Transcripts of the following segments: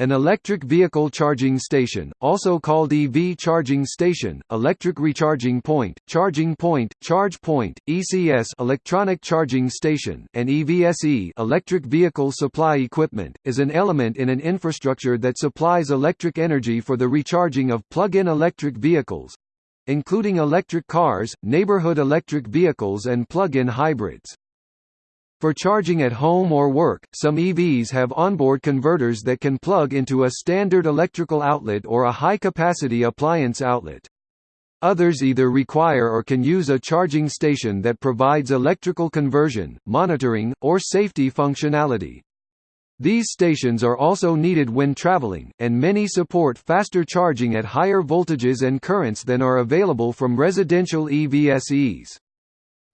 An electric vehicle charging station, also called EV charging station, electric recharging point, charging point, charge point, ECS electronic charging station, and EVSE electric vehicle supply equipment, is an element in an infrastructure that supplies electric energy for the recharging of plug-in electric vehicles, including electric cars, neighborhood electric vehicles and plug-in hybrids. For charging at home or work, some EVs have onboard converters that can plug into a standard electrical outlet or a high-capacity appliance outlet. Others either require or can use a charging station that provides electrical conversion, monitoring, or safety functionality. These stations are also needed when traveling, and many support faster charging at higher voltages and currents than are available from residential EVSEs.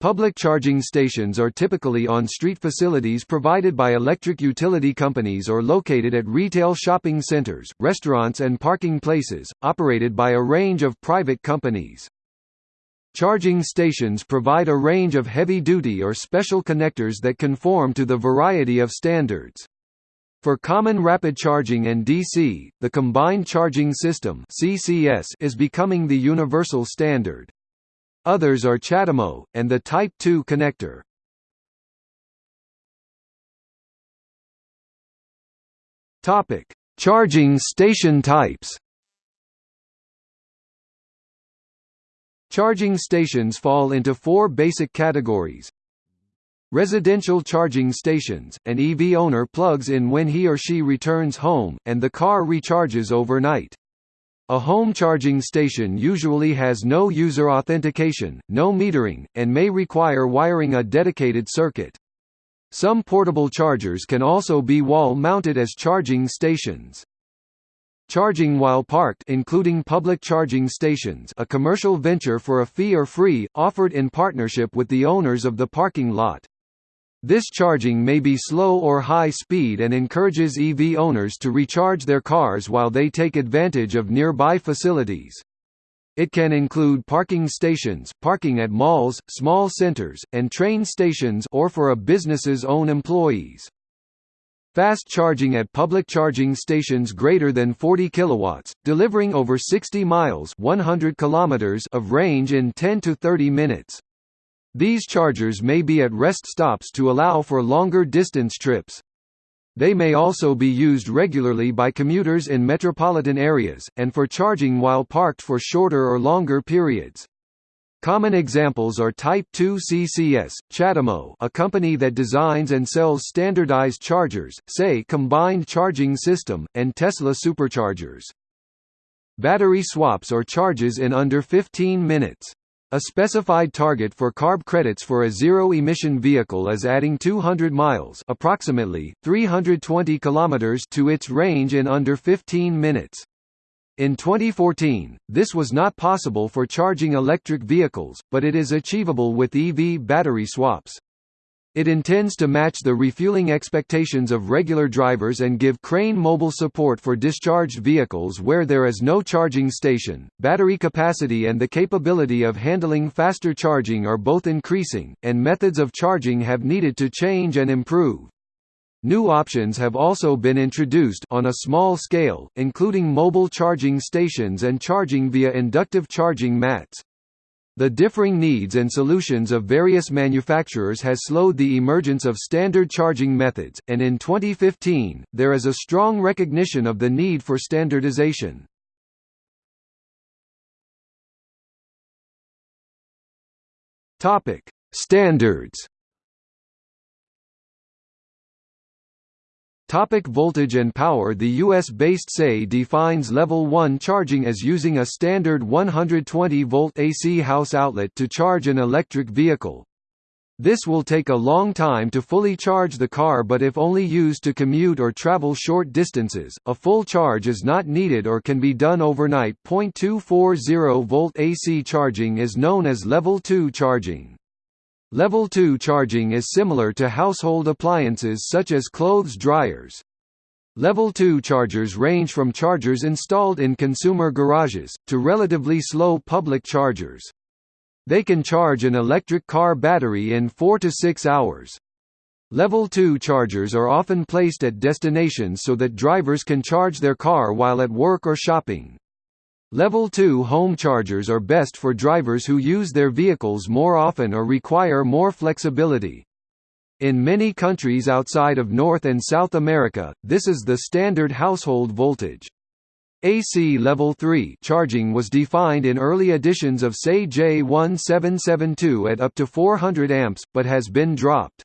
Public charging stations are typically on street facilities provided by electric utility companies or located at retail shopping centers, restaurants and parking places, operated by a range of private companies. Charging stations provide a range of heavy-duty or special connectors that conform to the variety of standards. For common rapid charging and DC, the Combined Charging System is becoming the universal standard. Others are CHAdeMO, and the Type 2 connector. Topic: Charging station types. Charging stations fall into four basic categories. Residential charging stations, an EV owner plugs in when he or she returns home, and the car recharges overnight. A home charging station usually has no user authentication, no metering, and may require wiring a dedicated circuit. Some portable chargers can also be wall-mounted as charging stations. Charging while parked including public charging stations a commercial venture for a fee or free, offered in partnership with the owners of the parking lot. This charging may be slow or high speed and encourages EV owners to recharge their cars while they take advantage of nearby facilities. It can include parking stations, parking at malls, small centers, and train stations or for a business's own employees. Fast charging at public charging stations greater than 40 kilowatts, delivering over 60 miles 100 kilometers of range in 10 to 30 minutes. These chargers may be at rest stops to allow for longer distance trips. They may also be used regularly by commuters in metropolitan areas, and for charging while parked for shorter or longer periods. Common examples are Type 2 CCS, CHAdeMO a company that designs and sells standardized chargers, say Combined Charging System, and Tesla Superchargers. Battery swaps or charges in under 15 minutes. A specified target for CARB credits for a zero-emission vehicle is adding 200 miles approximately 320 kilometers to its range in under 15 minutes. In 2014, this was not possible for charging electric vehicles, but it is achievable with EV battery swaps. It intends to match the refueling expectations of regular drivers and give Crane mobile support for discharged vehicles where there is no charging station. Battery capacity and the capability of handling faster charging are both increasing, and methods of charging have needed to change and improve. New options have also been introduced on a small scale, including mobile charging stations and charging via inductive charging mats. The differing needs and solutions of various manufacturers has slowed the emergence of standard charging methods, and in 2015, there is a strong recognition of the need for standardization. Standards Topic voltage and power The US-based SAE defines level 1 charging as using a standard 120-volt AC house outlet to charge an electric vehicle. This will take a long time to fully charge the car but if only used to commute or travel short distances, a full charge is not needed or can be done overnight. 0.240 volt AC charging is known as level 2 charging. Level 2 charging is similar to household appliances such as clothes dryers. Level 2 chargers range from chargers installed in consumer garages, to relatively slow public chargers. They can charge an electric car battery in 4 to 6 hours. Level 2 chargers are often placed at destinations so that drivers can charge their car while at work or shopping. Level 2 home chargers are best for drivers who use their vehicles more often or require more flexibility. In many countries outside of North and South America, this is the standard household voltage. AC Level 3 charging was defined in early editions of SAE J1772 at up to 400 amps, but has been dropped.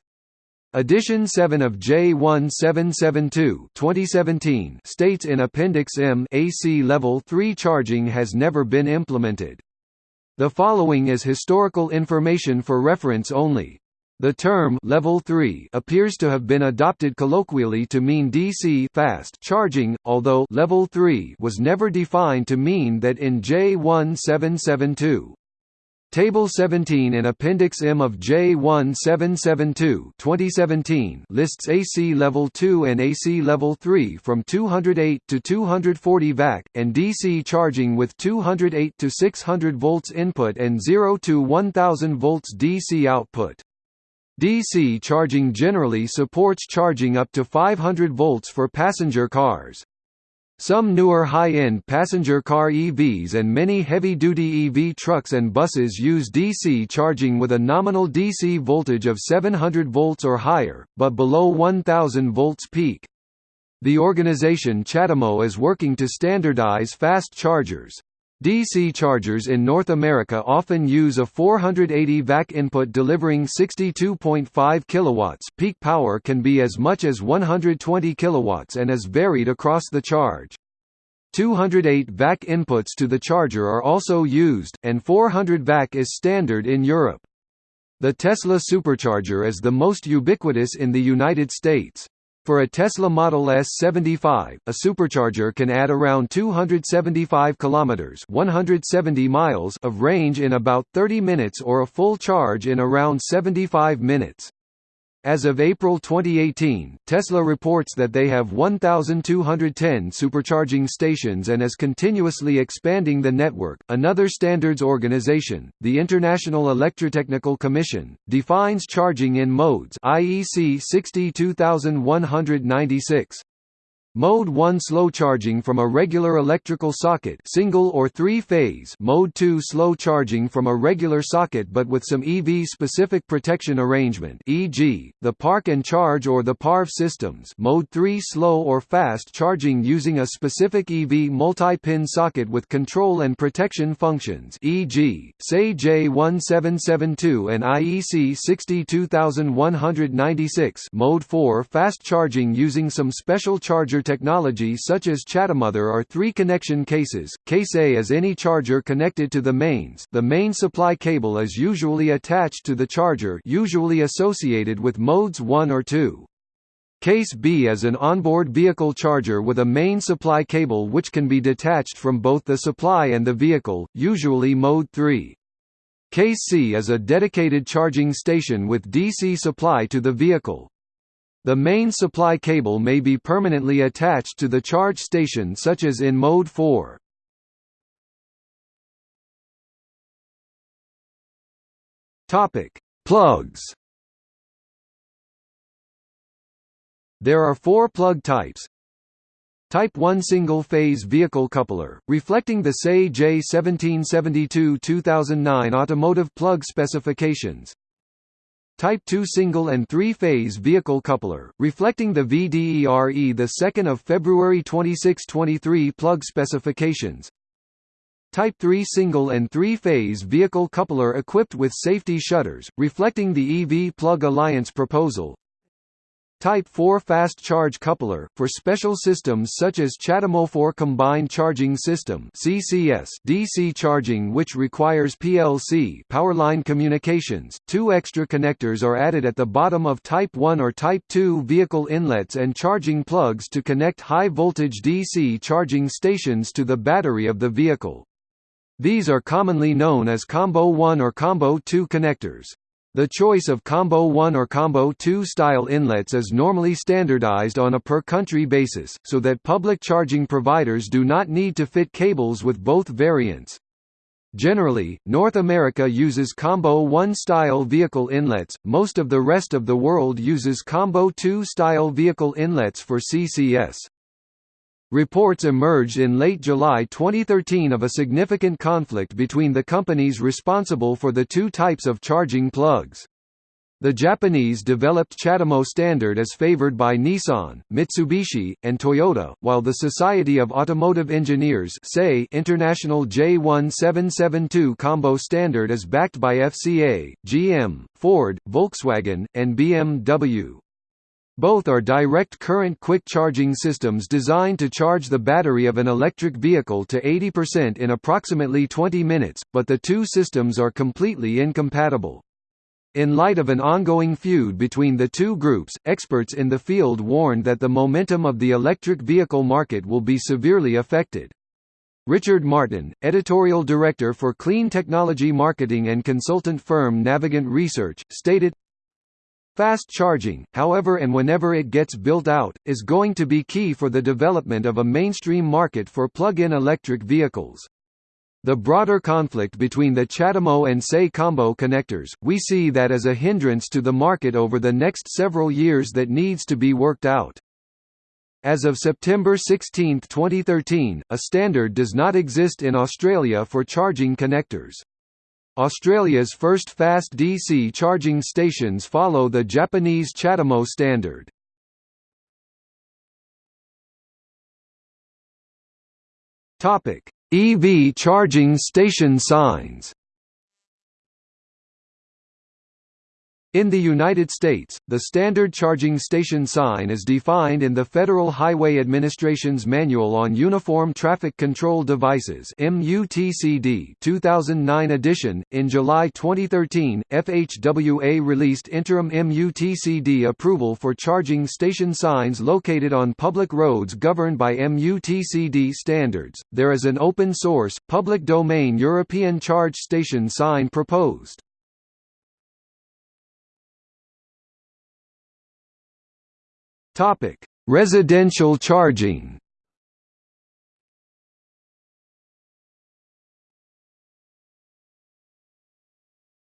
Edition 7 of J1772 2017 states in Appendix M AC Level 3 charging has never been implemented. The following is historical information for reference only. The term level 3 appears to have been adopted colloquially to mean DC fast charging, although level 3 was never defined to mean that in J1772. Table 17 in Appendix M of J1772 2017 lists AC Level 2 and AC Level 3 from 208 to 240 VAC, and DC charging with 208 to 600 volts input and 0 to 1000 volts DC output. DC charging generally supports charging up to 500 volts for passenger cars. Some newer high-end passenger car EVs and many heavy-duty EV trucks and buses use DC charging with a nominal DC voltage of 700 volts or higher, but below 1000 volts peak. The organization CHAdeMO is working to standardize fast chargers. DC chargers in North America often use a 480 VAC input delivering 62.5 kilowatts. Peak power can be as much as 120 kilowatts and is varied across the charge. 208 VAC inputs to the charger are also used, and 400 VAC is standard in Europe. The Tesla supercharger is the most ubiquitous in the United States. For a Tesla Model S75, a supercharger can add around 275 kilometers (170 miles) of range in about 30 minutes or a full charge in around 75 minutes. As of April 2018, Tesla reports that they have 1,210 supercharging stations and is continuously expanding the network. Another standards organization, the International Electrotechnical Commission, defines charging in modes IEC 62196. Mode 1 slow charging from a regular electrical socket single or three-phase Mode 2 slow charging from a regular socket but with some EV-specific protection arrangement e.g., the park and charge or the PARV systems Mode 3 slow or fast charging using a specific EV multi-pin socket with control and protection functions e.g., SAE J1772 and IEC 62196 Mode 4 fast charging using some special charger technology such as CHAdeMO are three connection cases. Case A is any charger connected to the mains the main supply cable is usually attached to the charger usually associated with modes 1 or 2. Case B is an onboard vehicle charger with a main supply cable which can be detached from both the supply and the vehicle, usually mode 3. Case C is a dedicated charging station with DC supply to the vehicle. The main supply cable may be permanently attached to the charge station such as in Mode 4. Topic: Plugs. There are four plug types. Type 1 single-phase vehicle coupler, reflecting the SAE J1772-2009 automotive plug specifications. Type 2 single and three-phase vehicle coupler, reflecting the VDERE the 2nd of February 2623 plug specifications. Type 3 single and three-phase vehicle coupler equipped with safety shutters, reflecting the EV Plug Alliance proposal. Type 4 fast charge coupler, for special systems such as 4 Combined Charging System CCS DC charging which requires PLC powerline communications. Two extra connectors are added at the bottom of Type 1 or Type 2 vehicle inlets and charging plugs to connect high-voltage DC charging stations to the battery of the vehicle. These are commonly known as Combo 1 or Combo 2 connectors. The choice of Combo 1 or Combo 2 style inlets is normally standardized on a per-country basis, so that public charging providers do not need to fit cables with both variants. Generally, North America uses Combo 1 style vehicle inlets, most of the rest of the world uses Combo 2 style vehicle inlets for CCS. Reports emerged in late July 2013 of a significant conflict between the companies responsible for the two types of charging plugs. The Japanese developed CHAdeMO standard as favored by Nissan, Mitsubishi, and Toyota, while the Society of Automotive Engineers International J1772 Combo standard is backed by FCA, GM, Ford, Volkswagen, and BMW. Both are direct current quick charging systems designed to charge the battery of an electric vehicle to 80% in approximately 20 minutes, but the two systems are completely incompatible. In light of an ongoing feud between the two groups, experts in the field warned that the momentum of the electric vehicle market will be severely affected. Richard Martin, editorial director for clean technology marketing and consultant firm Navigant Research, stated, Fast charging, however and whenever it gets built out, is going to be key for the development of a mainstream market for plug-in electric vehicles. The broader conflict between the CHAdeMO and SAE combo connectors, we see that as a hindrance to the market over the next several years that needs to be worked out. As of September 16, 2013, a standard does not exist in Australia for charging connectors. Australia's first fast DC charging stations follow the Japanese CHAdeMO standard. EV charging station signs In the United States, the standard charging station sign is defined in the Federal Highway Administration's Manual on Uniform Traffic Control Devices (MUTCD) 2009 edition. In July 2013, FHWA released interim MUTCD approval for charging station signs located on public roads governed by MUTCD standards. There is an open source, public domain European charge station sign proposed. Topic: Residential charging.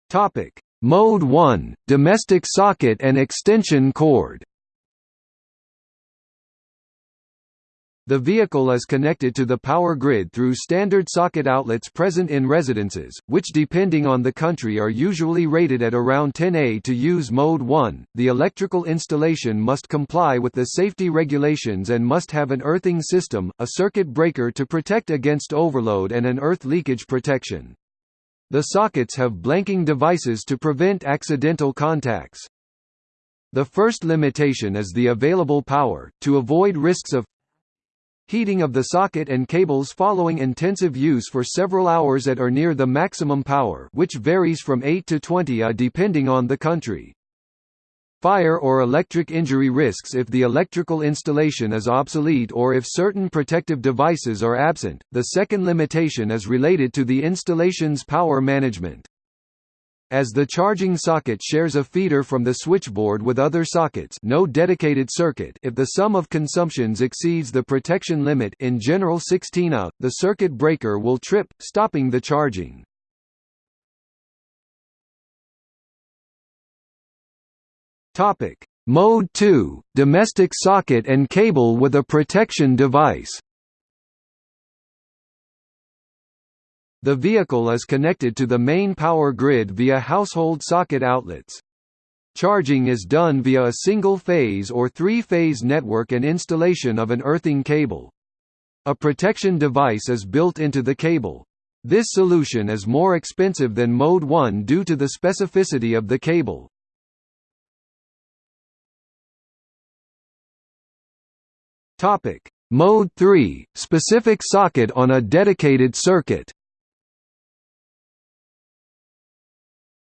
Topic: Mode 1: Domestic socket and extension cord. The vehicle is connected to the power grid through standard socket outlets present in residences, which depending on the country are usually rated at around 10A to use Mode 1. The electrical installation must comply with the safety regulations and must have an earthing system, a circuit breaker to protect against overload and an earth leakage protection. The sockets have blanking devices to prevent accidental contacts. The first limitation is the available power, to avoid risks of Heating of the socket and cables following intensive use for several hours at or near the maximum power which varies from 8 to 20 A depending on the country. Fire or electric injury risks if the electrical installation is obsolete or if certain protective devices are absent. The second limitation is related to the installation's power management. As the charging socket shares a feeder from the switchboard with other sockets no dedicated circuit. If the sum of consumptions exceeds the protection limit in general 16 A, the circuit breaker will trip, stopping the charging. Mode 2 – Domestic socket and cable with a protection device The vehicle is connected to the main power grid via household socket outlets. Charging is done via a single-phase or three-phase network and installation of an earthing cable. A protection device is built into the cable. This solution is more expensive than Mode 1 due to the specificity of the cable. Mode 3 – Specific socket on a dedicated circuit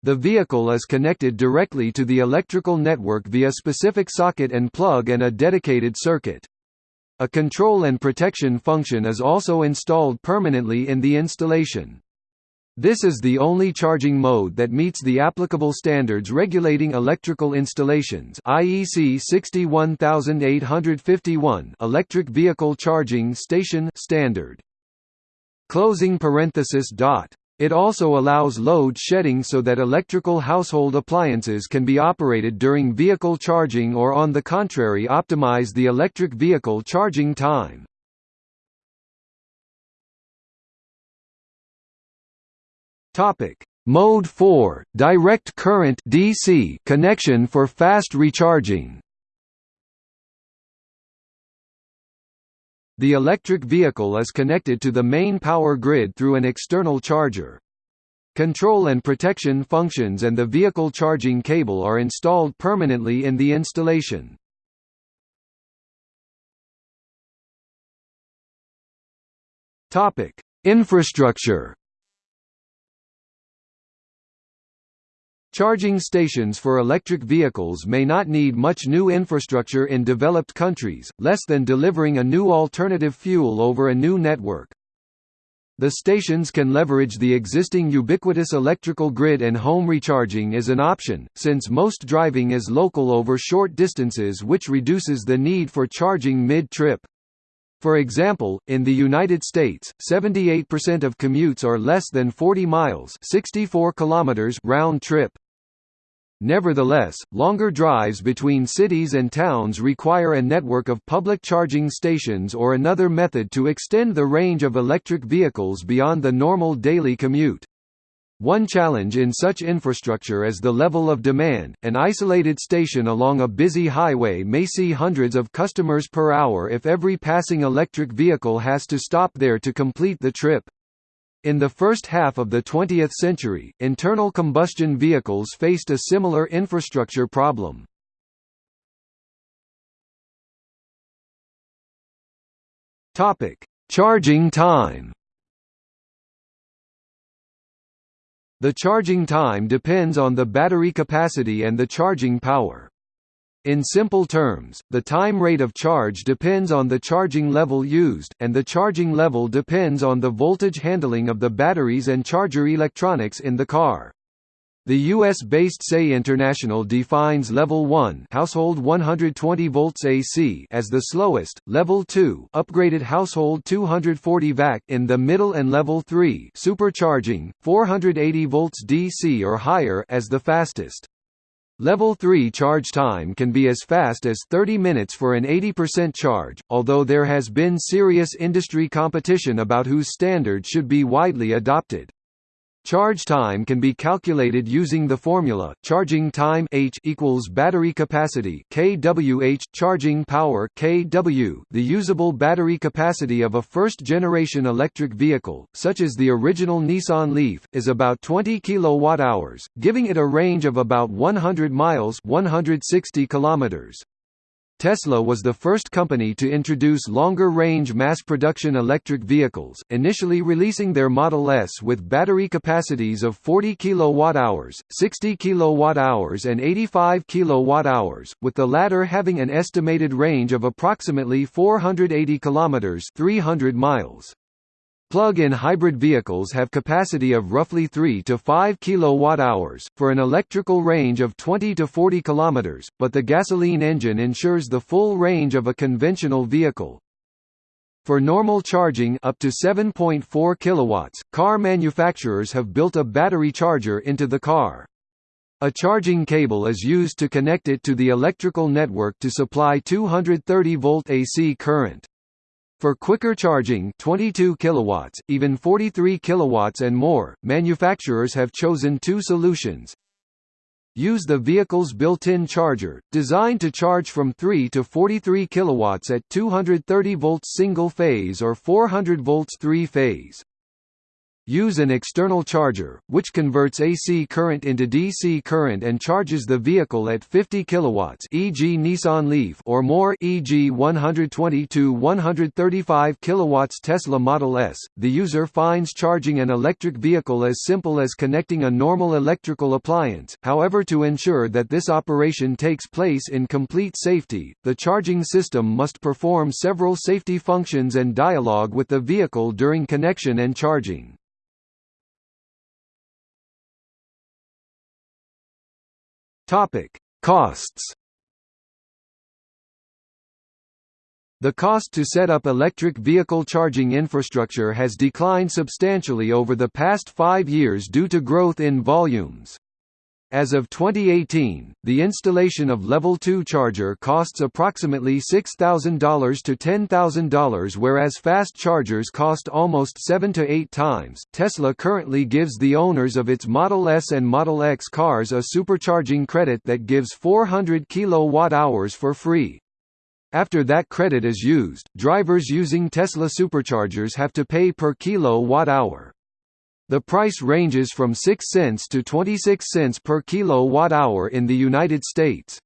The vehicle is connected directly to the electrical network via specific socket and plug and a dedicated circuit. A control and protection function is also installed permanently in the installation. This is the only charging mode that meets the applicable standards regulating electrical installations IEC 61851 Electric Vehicle Charging Station standard. Closing parenthesis dot It also allows load shedding so that electrical household appliances can be operated during vehicle charging or on the contrary optimize the electric vehicle charging time. Mode 4, direct current DC connection for fast recharging. The electric vehicle is connected to the main power grid through an external charger. Control and protection functions and the vehicle charging cable are installed permanently in the installation. Infrastructure Charging stations for electric vehicles may not need much new infrastructure in developed countries, less than delivering a new alternative fuel over a new network. The stations can leverage the existing ubiquitous electrical grid and home recharging is an option, since most driving is local over short distances which reduces the need for charging mid-trip. For example, in the United States, 78% of commutes are less than 40 miles 64 kilometers round trip. Nevertheless, longer drives between cities and towns require a network of public charging stations or another method to extend the range of electric vehicles beyond the normal daily commute. One challenge in such infrastructure is the level of demand. An isolated station along a busy highway may see hundreds of customers per hour if every passing electric vehicle has to stop there to complete the trip. In the first half of the 20th century, internal combustion vehicles faced a similar infrastructure problem. Topic: Charging time. The charging time depends on the battery capacity and the charging power. In simple terms, the time rate of charge depends on the charging level used, and the charging level depends on the voltage handling of the batteries and charger electronics in the car. The US-based SAE International defines level 1 household 120 volts AC as the slowest, level 2 upgraded household 240 VAC in the middle and level 3 supercharging 480 volts DC or higher as the fastest. Level 3 charge time can be as fast as 30 minutes for an 80% charge, although there has been serious industry competition about whose standard should be widely adopted. Charge time can be calculated using the formula charging time H equals battery capacity kWh charging power kW. The usable battery capacity of a first-generation electric vehicle, such as the original Nissan Leaf, is about 20 kWh, giving it a range of about 100 miles 160 kilometers. Tesla was the first company to introduce longer-range mass-production electric vehicles, initially releasing their Model S with battery capacities of 40 kWh, 60 kWh and 85 kWh, with the latter having an estimated range of approximately 480 km 300 miles. Plug-in hybrid vehicles have capacity of roughly 3 to 5 kWh, for an electrical range of 20 to 40 km, but the gasoline engine ensures the full range of a conventional vehicle. For normal charging up to 7.4 kilowatts, car manufacturers have built a battery charger into the car. A charging cable is used to connect it to the electrical network to supply 230 volt AC current. For quicker charging 22 kilowatts, even 43 kilowatts and more, manufacturers have chosen two solutions. Use the vehicle's built-in charger, designed to charge from 3 to 43 kilowatts at 230 volts single-phase or 400 volts three-phase. Use an external charger, which converts AC current into DC current and charges the vehicle at 50 kilowatts, e.g. Nissan Leaf, or more, e.g. 120 to 135 kilowatts Tesla Model S. The user finds charging an electric vehicle as simple as connecting a normal electrical appliance. However, to ensure that this operation takes place in complete safety, the charging system must perform several safety functions and dialogue with the vehicle during connection and charging. Topic: Costs. The cost to set up electric vehicle charging infrastructure has declined substantially over the past five years due to growth in volumes. As of 2018, the installation of Level 2 charger costs approximately $6,000 to $10,000 whereas fast chargers cost almost 7 to 8 times. Tesla currently gives the owners of its Model S and Model X cars a supercharging credit that gives 400 kilowatt-hours for free. After that credit is used, drivers using Tesla superchargers have to pay per kilowatt-hour. The price ranges from 6 cents to 26 cents per kilowatt-hour in the United States.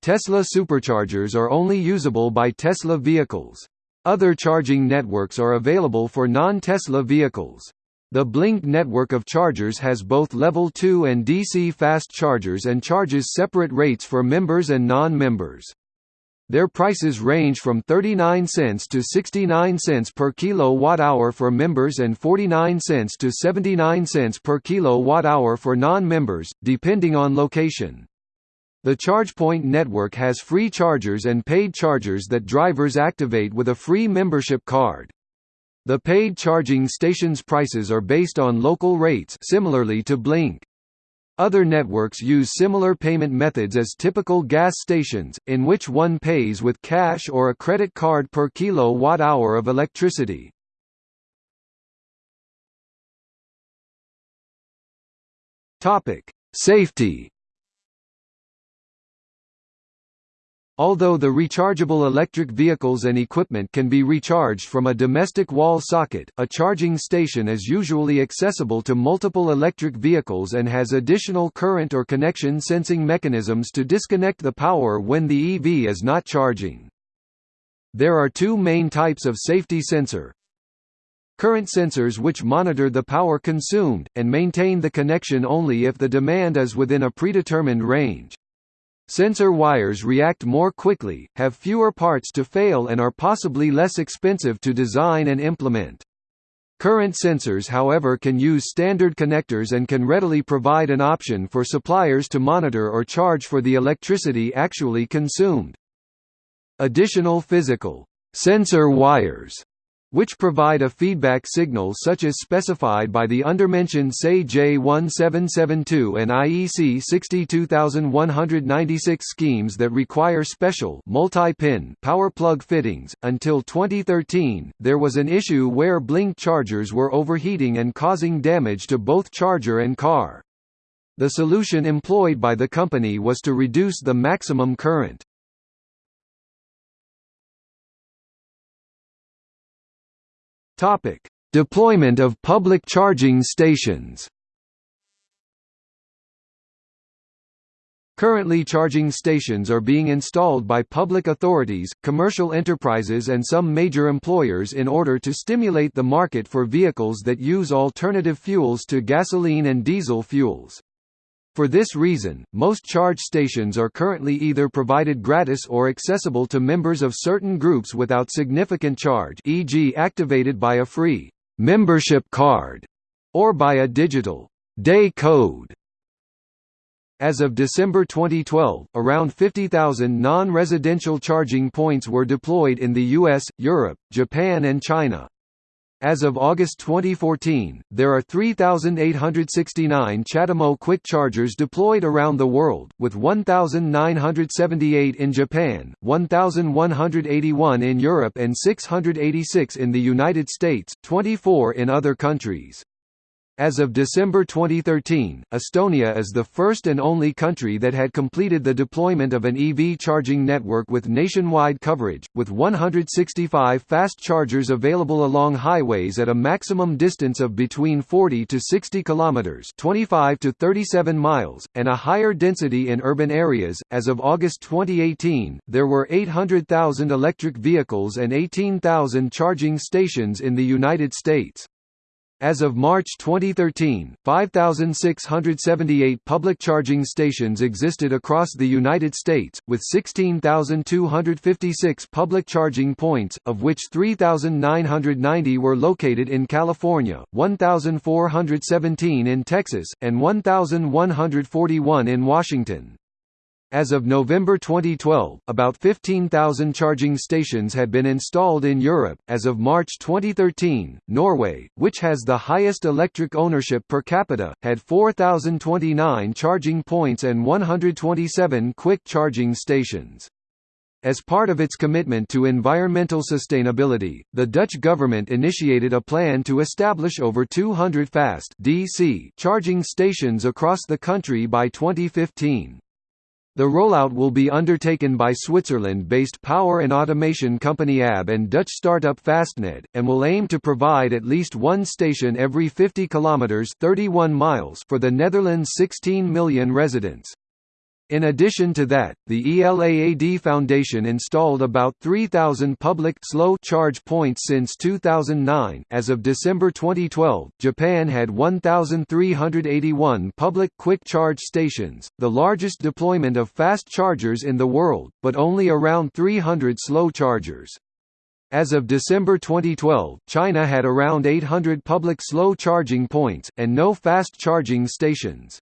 Tesla superchargers are only usable by Tesla vehicles. Other charging networks are available for non-Tesla vehicles. The Blink network of chargers has both Level 2 and DC fast chargers and charges separate rates for members and non-members. Their prices range from 39 cents to 69 cents per kilowatt-hour for members and 49 cents to 79 cents per kilowatt-hour for non-members, depending on location. The ChargePoint network has free chargers and paid chargers that drivers activate with a free membership card. The paid charging stations prices are based on local rates similarly to Blink. Other networks use similar payment methods as typical gas stations, in which one pays with cash or a credit card per kilowatt-hour of electricity. Safety Although the rechargeable electric vehicles and equipment can be recharged from a domestic wall socket, a charging station is usually accessible to multiple electric vehicles and has additional current or connection sensing mechanisms to disconnect the power when the EV is not charging. There are two main types of safety sensor. Current sensors which monitor the power consumed, and maintain the connection only if the demand is within a predetermined range. Sensor wires react more quickly, have fewer parts to fail and are possibly less expensive to design and implement. Current sensors however can use standard connectors and can readily provide an option for suppliers to monitor or charge for the electricity actually consumed. Additional physical sensor wires which provide a feedback signal such as specified by the undermentioned SAE J1772 and IEC 62196 schemes that require special multi-pin power plug fittings. Until 2013, there was an issue where blink chargers were overheating and causing damage to both charger and car. The solution employed by the company was to reduce the maximum current. Topic: Deployment of public charging stations. Currently charging stations are being installed by public authorities, commercial enterprises and some major employers in order to stimulate the market for vehicles that use alternative fuels to gasoline and diesel fuels. For this reason, most charge stations are currently either provided gratis or accessible to members of certain groups without significant charge e.g. activated by a free membership card or by a digital day code. As of December 2012, around 50,000 non-residential charging points were deployed in the US, Europe, Japan and China. As of August 2014, there are 3,869 CHAdeMO quick chargers deployed around the world, with 1,978 in Japan, 1,181 in Europe and 686 in the United States, 24 in other countries. As of December 2013, Estonia is the first and only country that had completed the deployment of an EV charging network with nationwide coverage, with 165 fast chargers available along highways at a maximum distance of between 40 to 60 kilometers, 25 to 37 miles, and a higher density in urban areas. As of August 2018, there were 800,000 electric vehicles and 18,000 charging stations in the United States. As of March 2013, 5,678 public charging stations existed across the United States, with 16,256 public charging points, of which 3,990 were located in California, 1,417 in Texas, and 1,141 in Washington. As of November 2012, about 15,000 charging stations had been installed in Europe. As of March 2013, Norway, which has the highest electric ownership per capita, had 4,029 charging points and 127 quick charging stations. As part of its commitment to environmental sustainability, the Dutch government initiated a plan to establish over 200 fast DC charging stations across the country by 2015. The rollout will be undertaken by Switzerland-based power and automation company ABB and Dutch startup Fastned, and will aim to provide at least one station every 50 kilometers (31 miles) for the Netherlands' 16 million residents. In addition to that, the ELAAD Foundation installed about 3,000 public slow charge points since 2009. As of December 2012, Japan had 1,381 public quick charge stations, the largest deployment of fast chargers in the world, but only around 300 slow chargers. As of December 2012, China had around 800 public slow charging points, and no fast charging stations.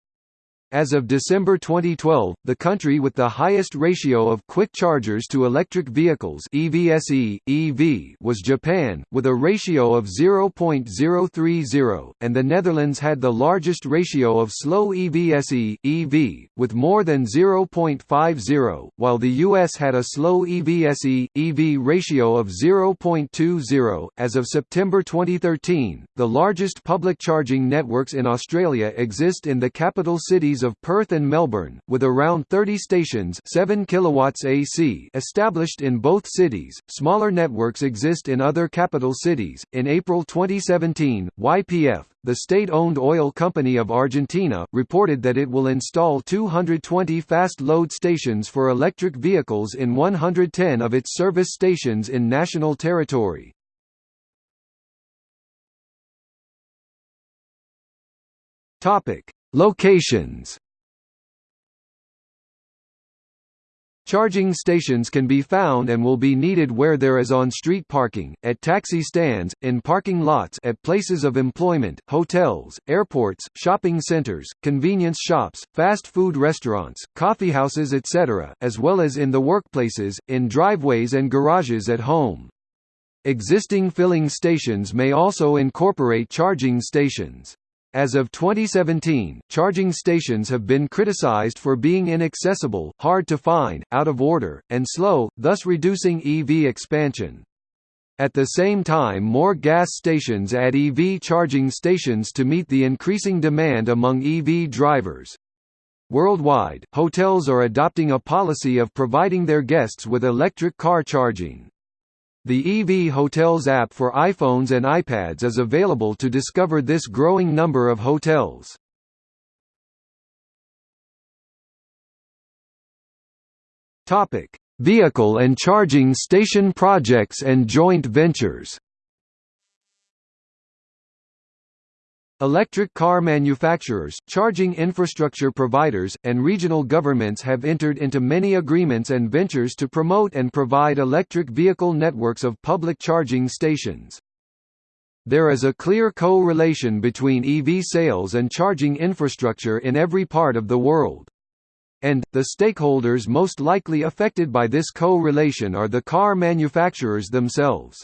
As of December 2012, the country with the highest ratio of quick chargers to electric vehicles EVSE, EV was Japan, with a ratio of 0.030, and the Netherlands had the largest ratio of slow EVSE, EV, with more than 0.50, while the US had a slow EVSE, EV ratio of 0.20. As of September 2013, the largest public charging networks in Australia exist in the capital cities cities of Perth and Melbourne, with around 30 stations 7 kilowatts AC established in both cities. Smaller networks exist in other capital cities. In April 2017, YPF, the state-owned oil company of Argentina, reported that it will install 220 fast load stations for electric vehicles in 110 of its service stations in national territory. Topic: Locations Charging stations can be found and will be needed where there is on-street parking, at taxi stands, in parking lots at places of employment, hotels, airports, shopping centers, convenience shops, fast food restaurants, coffeehouses etc., as well as in the workplaces, in driveways and garages at home. Existing filling stations may also incorporate charging stations. As of 2017, charging stations have been criticized for being inaccessible, hard to find, out of order, and slow, thus reducing EV expansion. At the same time more gas stations add EV charging stations to meet the increasing demand among EV drivers. Worldwide, hotels are adopting a policy of providing their guests with electric car charging. The EV Hotels app for iPhones and iPads is available to discover this growing number of hotels. Topic: Vehicle and charging station projects and joint ventures. Electric car manufacturers, charging infrastructure providers, and regional governments have entered into many agreements and ventures to promote and provide electric vehicle networks of public charging stations. There is a clear co-relation between EV sales and charging infrastructure in every part of the world. And, the stakeholders most likely affected by this co-relation are the car manufacturers themselves.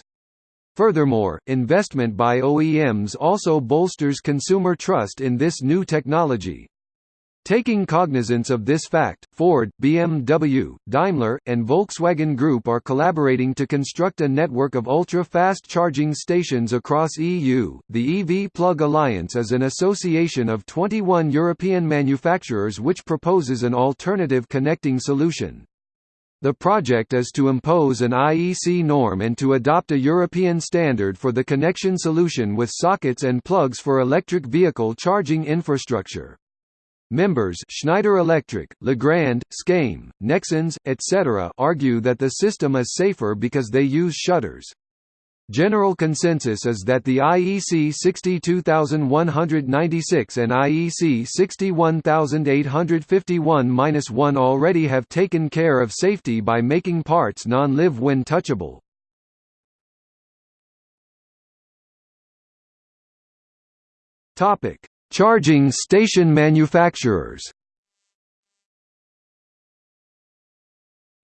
Furthermore, investment by OEMs also bolsters consumer trust in this new technology. Taking cognizance of this fact, Ford, BMW, Daimler, and Volkswagen Group are collaborating to construct a network of ultra-fast charging stations across EU. The EV Plug Alliance is an association of 21 European manufacturers which proposes an alternative connecting solution. The project is to impose an IEC norm and to adopt a European standard for the connection solution with sockets and plugs for electric vehicle charging infrastructure. Members Schneider Electric, Legrand, Scame, Nexans, etc. argue that the system is safer because they use shutters. General consensus is that the IEC 62196 and IEC 61851-1 already have taken care of safety by making parts non-live when touchable. Topic: Charging station manufacturers.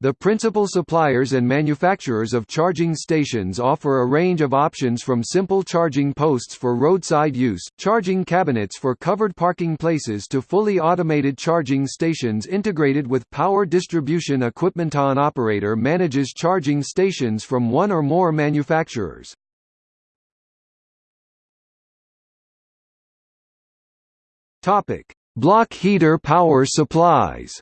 The principal suppliers and manufacturers of charging stations offer a range of options from simple charging posts for roadside use, charging cabinets for covered parking places to fully automated charging stations integrated with power distribution equipment. An operator manages charging stations from one or more manufacturers. Topic: Block heater power supplies.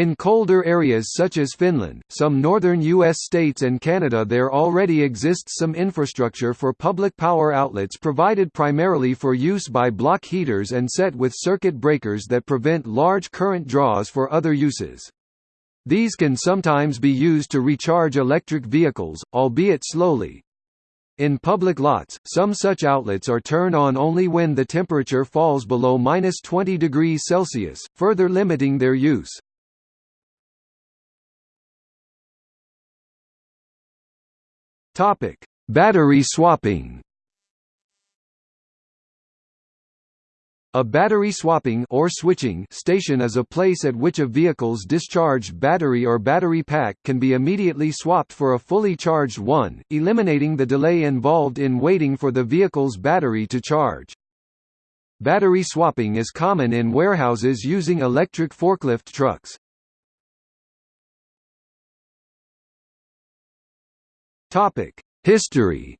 In colder areas such as Finland, some northern U.S. states and Canada there already exists some infrastructure for public power outlets provided primarily for use by block heaters and set with circuit breakers that prevent large current draws for other uses. These can sometimes be used to recharge electric vehicles, albeit slowly. In public lots, some such outlets are turned on only when the temperature falls below minus 20 degrees Celsius, further limiting their use. Topic: Battery swapping. A battery swapping or switching station is a place at which a vehicle's discharged battery or battery pack can be immediately swapped for a fully charged one, eliminating the delay involved in waiting for the vehicle's battery to charge. Battery swapping is common in warehouses using electric forklift trucks. Topic: History.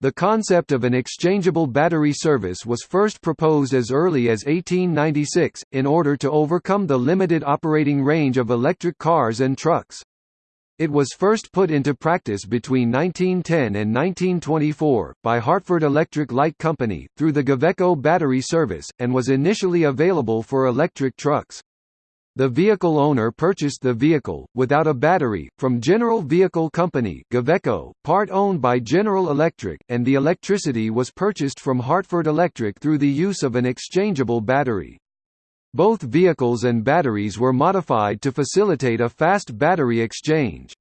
The concept of an exchangeable battery service was first proposed as early as 1896, in order to overcome the limited operating range of electric cars and trucks. It was first put into practice between 1910 and 1924, by Hartford Electric Light Company, through the Gaveco battery service, and was initially available for electric trucks. The vehicle owner purchased the vehicle, without a battery, from General Vehicle Company Gaveco, part owned by General Electric, and the electricity was purchased from Hartford Electric through the use of an exchangeable battery. Both vehicles and batteries were modified to facilitate a fast battery exchange.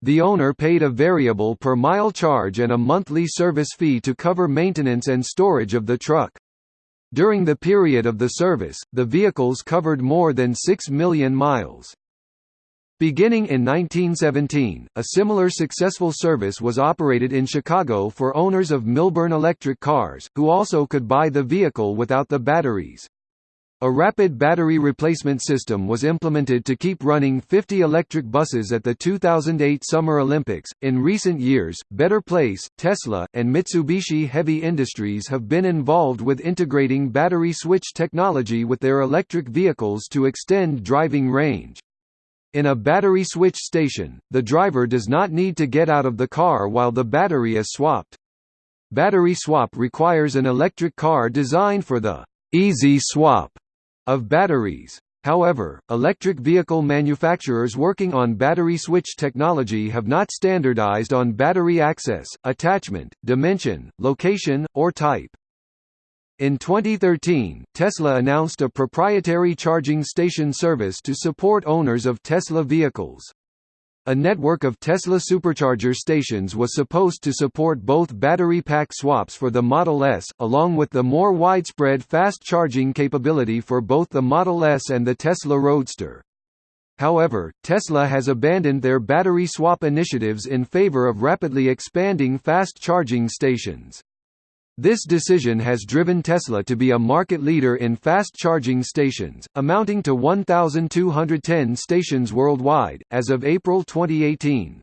The owner paid a variable per mile charge and a monthly service fee to cover maintenance and storage of the truck. During the period of the service, the vehicles covered more than 6 million miles. Beginning in 1917, a similar successful service was operated in Chicago for owners of Milburn electric cars, who also could buy the vehicle without the batteries. A rapid battery replacement system was implemented to keep running 50 electric buses at the 2008 Summer Olympics. In recent years, Better Place, Tesla, and Mitsubishi Heavy Industries have been involved with integrating battery switch technology with their electric vehicles to extend driving range. In a battery switch station, the driver does not need to get out of the car while the battery is swapped. Battery swap requires an electric car designed for the easy swap of batteries. However, electric vehicle manufacturers working on battery switch technology have not standardized on battery access, attachment, dimension, location, or type. In 2013, Tesla announced a proprietary charging station service to support owners of Tesla vehicles. A network of Tesla supercharger stations was supposed to support both battery pack swaps for the Model S, along with the more widespread fast charging capability for both the Model S and the Tesla Roadster. However, Tesla has abandoned their battery swap initiatives in favor of rapidly expanding fast charging stations. This decision has driven Tesla to be a market leader in fast charging stations, amounting to 1,210 stations worldwide, as of April 2018.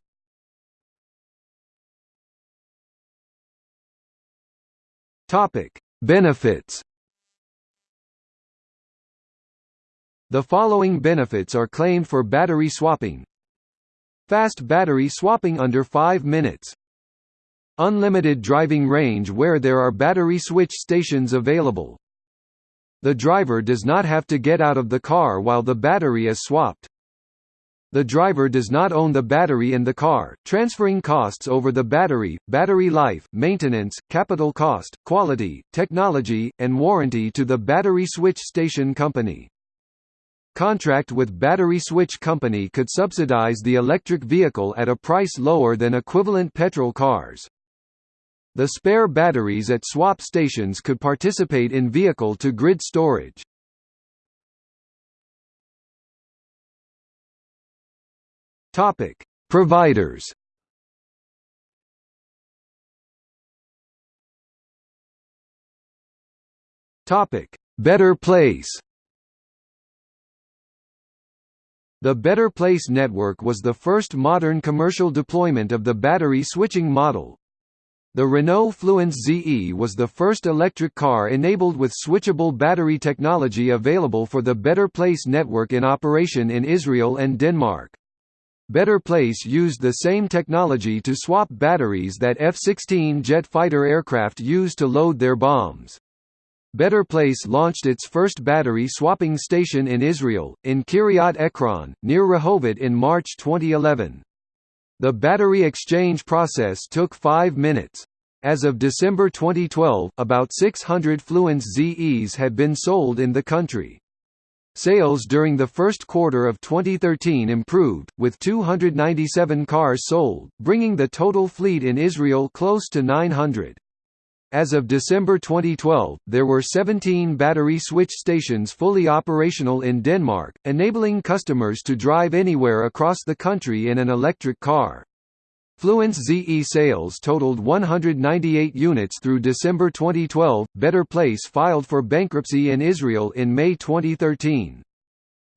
Benefits. The following benefits are claimed for battery swapping. Fast battery swapping under 5 minutes Unlimited driving range where there are battery switch stations available. The driver does not have to get out of the car while the battery is swapped. The driver does not own the battery in the car, transferring costs over the battery, battery life, maintenance, capital cost, quality, technology, and warranty to the battery switch station company. Contract with battery switch company could subsidize the electric vehicle at a price lower than equivalent petrol cars. The spare batteries at swap stations could participate in vehicle-to-grid storage. Topic: Providers. Topic: Better Place. The Better Place network was the first modern commercial deployment of the battery switching model. The Renault Fluence ZE was the first electric car enabled with switchable battery technology available for the Better Place network in operation in Israel and Denmark. Better Place used the same technology to swap batteries that F-16 jet fighter aircraft used to load their bombs. Better Place launched its first battery swapping station in Israel, in Kiryat Ekron, near Rehovot in March 2011. The battery exchange process took five minutes. As of December 2012, about 600 Fluence ZEs had been sold in the country. Sales during the first quarter of 2013 improved, with 297 cars sold, bringing the total fleet in Israel close to 900. As of December 2012, there were 17 battery switch stations fully operational in Denmark, enabling customers to drive anywhere across the country in an electric car. Fluence ZE sales totaled 198 units through December 2012. Better Place filed for bankruptcy in Israel in May 2013.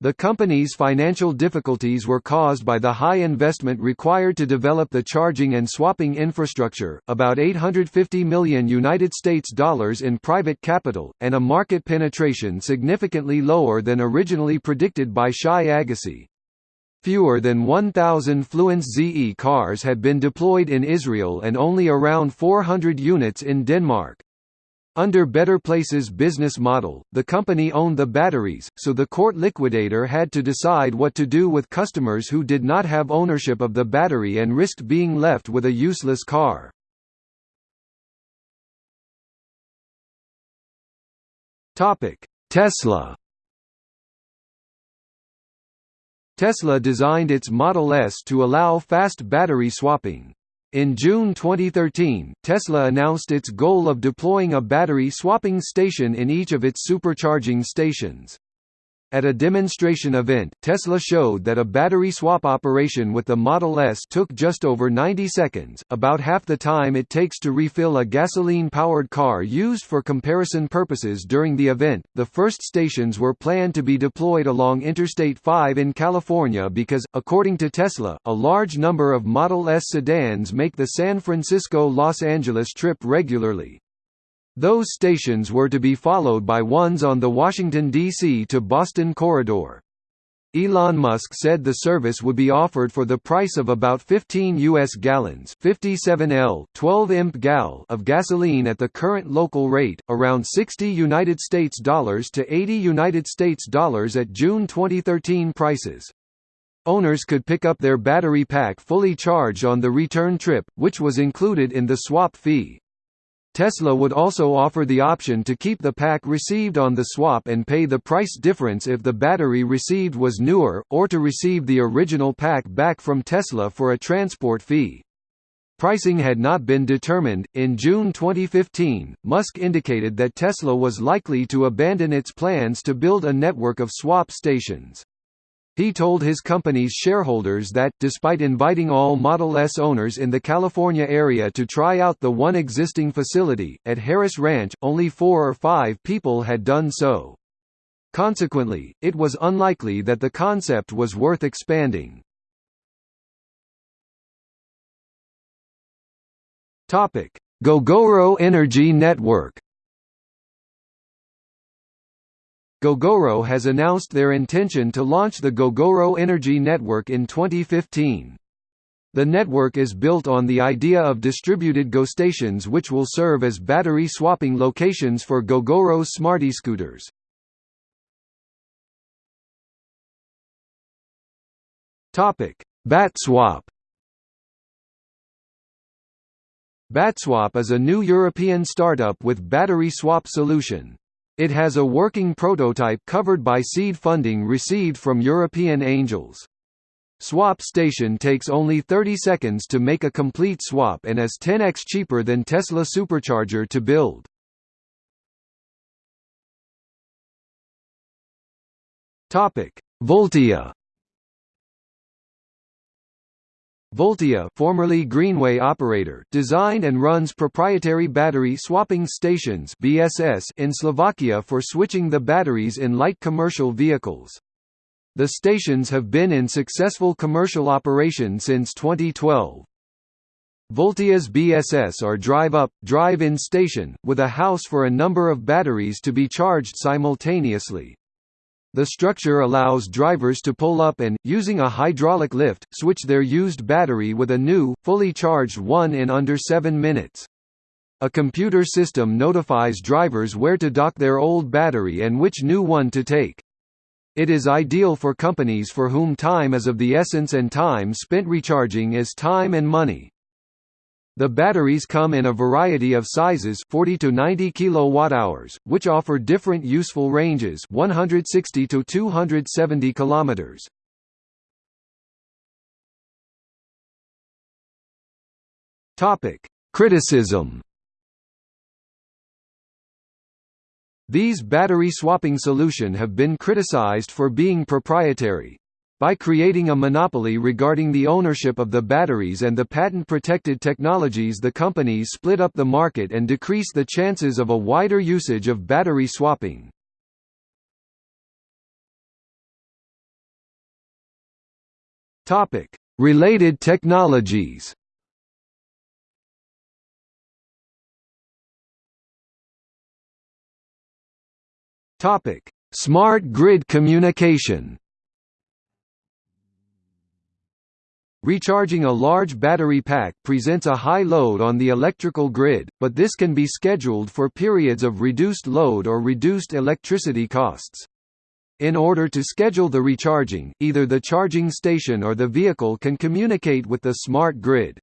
The company's financial difficulties were caused by the high investment required to develop the charging and swapping infrastructure, about 850 million United States dollars in private capital, and a market penetration significantly lower than originally predicted by Shai Agassi. Fewer than 1,000 Fluence ZE cars had been deployed in Israel and only around 400 units in Denmark. Under Better Place's business model, the company owned the batteries, so the court liquidator had to decide what to do with customers who did not have ownership of the battery and risked being left with a useless car. Tesla Tesla designed its Model S to allow fast battery swapping. In June 2013, Tesla announced its goal of deploying a battery swapping station in each of its supercharging stations. At a demonstration event, Tesla showed that a battery swap operation with the Model S took just over 90 seconds, about half the time it takes to refill a gasoline-powered car used for comparison purposes during the event. The first stations were planned to be deployed along Interstate 5 in California because, according to Tesla, a large number of Model S sedans make the San Francisco-Los Angeles trip regularly. Those stations were to be followed by ones on the Washington, D.C. to Boston corridor. Elon Musk said the service would be offered for the price of about 15 US gallons 57 L 12 imp gal of gasoline at the current local rate, around 60 United States dollars to 80 United States dollars at June 2013 prices. Owners could pick up their battery pack fully charged on the return trip, which was included in the swap fee. Tesla would also offer the option to keep the pack received on the swap and pay the price difference if the battery received was newer, or to receive the original pack back from Tesla for a transport fee. Pricing had not been determined. In June 2015, Musk indicated that Tesla was likely to abandon its plans to build a network of swap stations. He told his company's shareholders that, despite inviting all Model S owners in the California area to try out the one existing facility, at Harris Ranch, only four or five people had done so. Consequently, it was unlikely that the concept was worth expanding. Gogoro Energy Network Gogoro has announced their intention to launch the Gogoro Energy Network in 2015. The network is built on the idea of distributed GoStations which will serve as battery swapping locations for Gogoro's Smartscooters. BatSwap BatSwap is a new European startup with battery swap solution. It has a working prototype covered by seed funding received from European angels. Swap station takes only 30 seconds to make a complete swap and is 10x cheaper than Tesla Supercharger to build. Topic: Voltia. Voltia, formerly Greenway operator, designed and runs proprietary battery swapping stations (BSS) in Slovakia for switching the batteries in light commercial vehicles. The stations have been in successful commercial operation since 2012. Voltia's BSS are drive-up, drive-in station, with a house for a number of batteries to be charged simultaneously. The structure allows drivers to pull up and, using a hydraulic lift, switch their used battery with a new, fully charged one in under 7 minutes. A computer system notifies drivers where to dock their old battery and which new one to take. It is ideal for companies for whom time is of the essence and time spent recharging is time and money. The batteries come in a variety of sizes 40 to 90 kilowatt-hours, which offer different useful ranges 160 to 270 kilometers. Topic: Criticism These battery swapping solution have been criticized for being proprietary, by creating a monopoly regarding the ownership of the batteries and the patent-protected technologies the companies split up the market and decrease the chances of a wider usage of battery swapping. Related technologies Smart grid communication Recharging a large battery pack presents a high load on the electrical grid, but this can be scheduled for periods of reduced load or reduced electricity costs. In order to schedule the recharging, either the charging station or the vehicle can communicate with the smart grid.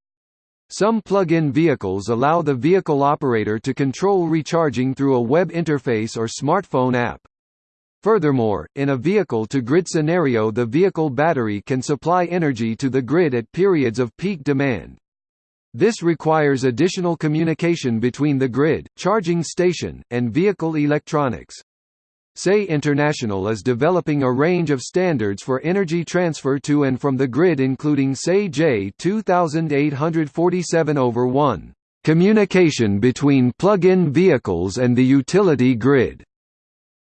Some plug-in vehicles allow the vehicle operator to control recharging through a web interface or smartphone app. Furthermore, in a vehicle-to-grid scenario the vehicle battery can supply energy to the grid at periods of peak demand. This requires additional communication between the grid, charging station, and vehicle electronics. SAE International is developing a range of standards for energy transfer to and from the grid including SAE J 2847 over 1, communication between plug-in vehicles and the utility grid.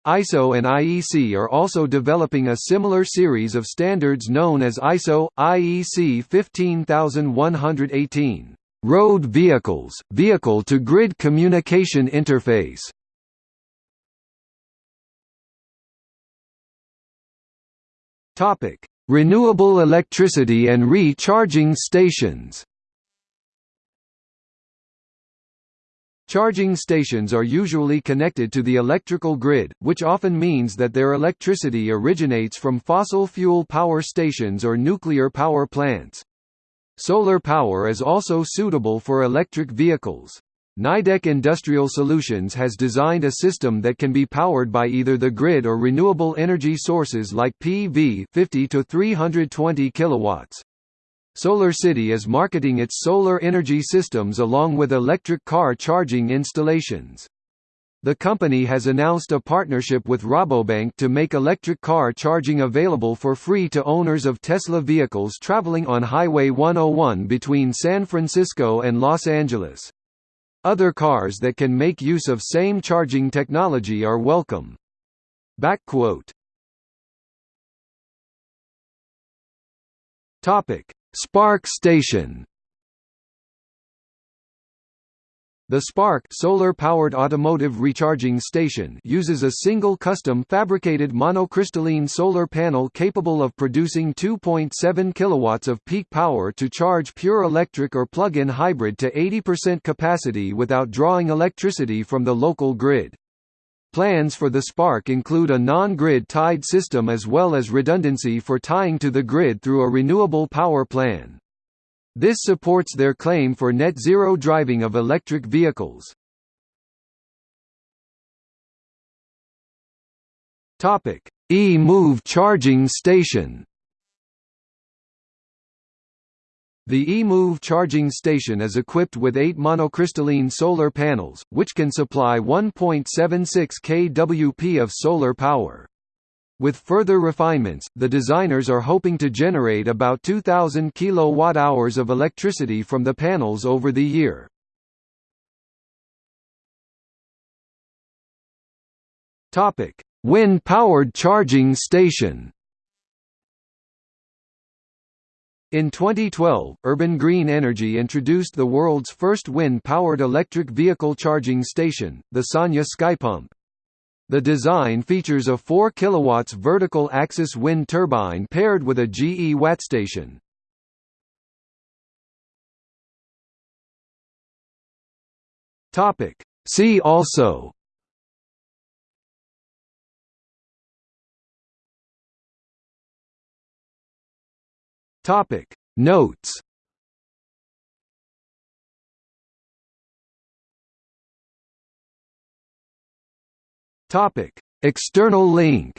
ISO and IEC are also developing a similar series of standards known as ISO IEC 15118 Road Vehicles Vehicle to Grid Communication Interface. Topic: Renewable electricity and recharging stations. Charging stations are usually connected to the electrical grid, which often means that their electricity originates from fossil fuel power stations or nuclear power plants. Solar power is also suitable for electric vehicles. Nidec Industrial Solutions has designed a system that can be powered by either the grid or renewable energy sources like PV 50 to 320 kilowatts. SolarCity is marketing its solar energy systems along with electric car charging installations. The company has announced a partnership with Rabobank to make electric car charging available for free to owners of Tesla vehicles traveling on Highway 101 between San Francisco and Los Angeles. Other cars that can make use of same charging technology are welcome. Backquote. Topic: Spark Station The Spark solar-powered automotive recharging station uses a single custom fabricated monocrystalline solar panel capable of producing 2.7 kilowatts of peak power to charge pure electric or plug-in hybrid to 80% capacity without drawing electricity from the local grid. Plans for the Spark include a non-grid tied system as well as redundancy for tying to the grid through a renewable power plan. This supports their claim for net zero driving of electric vehicles. E-Move charging station The eMove charging station is equipped with eight monocrystalline solar panels, which can supply 1.76 kWp of solar power. With further refinements, the designers are hoping to generate about 2,000 kWh of electricity from the panels over the year. Wind-powered charging station In 2012, Urban Green Energy introduced the world's first wind-powered electric vehicle charging station, the Sanya Skypump. The design features a 4 kW vertical axis wind turbine paired with a GE Wattstation. See also Topic. Notes. Topic: External link